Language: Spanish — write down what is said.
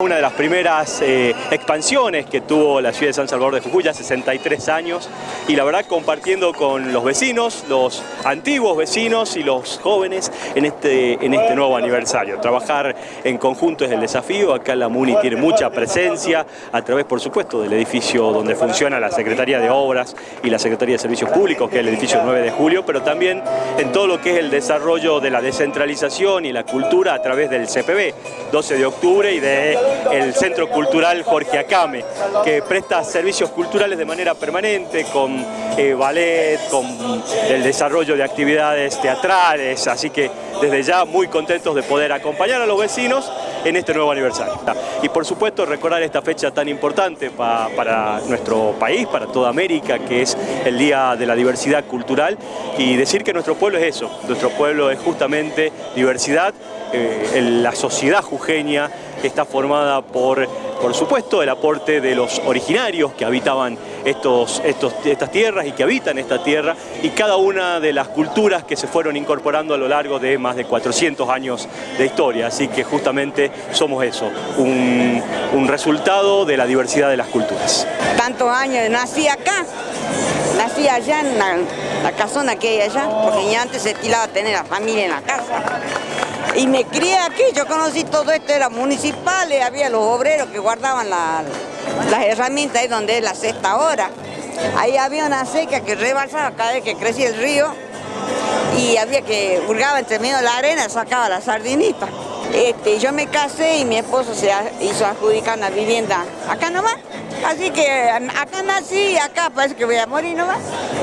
Una de las primeras eh, expansiones que tuvo la ciudad de San Salvador de Jujuy, ya 63 años, y la verdad compartiendo con los vecinos, los antiguos vecinos y los jóvenes en este, en este nuevo aniversario. Trabajar en conjunto es el desafío, acá la MUNI tiene mucha presencia, a través por supuesto del edificio donde funciona la Secretaría de Obras y la Secretaría de Servicios Públicos, que es el edificio 9 de julio, pero también en todo lo que es el desarrollo de la descentralización y la cultura a través del CPB, 12 de octubre y de el Centro Cultural Jorge Acame, que presta servicios culturales de manera permanente con eh, ballet, con el desarrollo de actividades teatrales, así que desde ya muy contentos de poder acompañar a los vecinos en este nuevo aniversario. Y por supuesto recordar esta fecha tan importante para nuestro país, para toda América, que es el Día de la Diversidad Cultural y decir que nuestro pueblo es eso, nuestro pueblo es justamente diversidad, eh, la sociedad jujeña está formada por, por supuesto, el aporte de los originarios que habitaban estos, estos, estas tierras y que habitan esta tierra y cada una de las culturas que se fueron incorporando a lo largo de más de 400 años de historia. Así que justamente somos eso, un, resultado de la diversidad de las culturas. Tantos años, nací acá, nací allá en la, casona que hay allá, porque ya antes se estilaba tener la familia en la casa. Y me crié aquí, yo conocí todo esto, era municipal, había los obreros que guardaban las herramientas ahí donde es la sexta hora. Ahí había una seca que rebalsaba cada vez que crecía el río y había que hurgaba entre medio de la arena, sacaba la sardinita. Este, yo me casé y mi esposo se hizo adjudicar una vivienda acá nomás. Así que acá nací y acá parece que voy a morir nomás.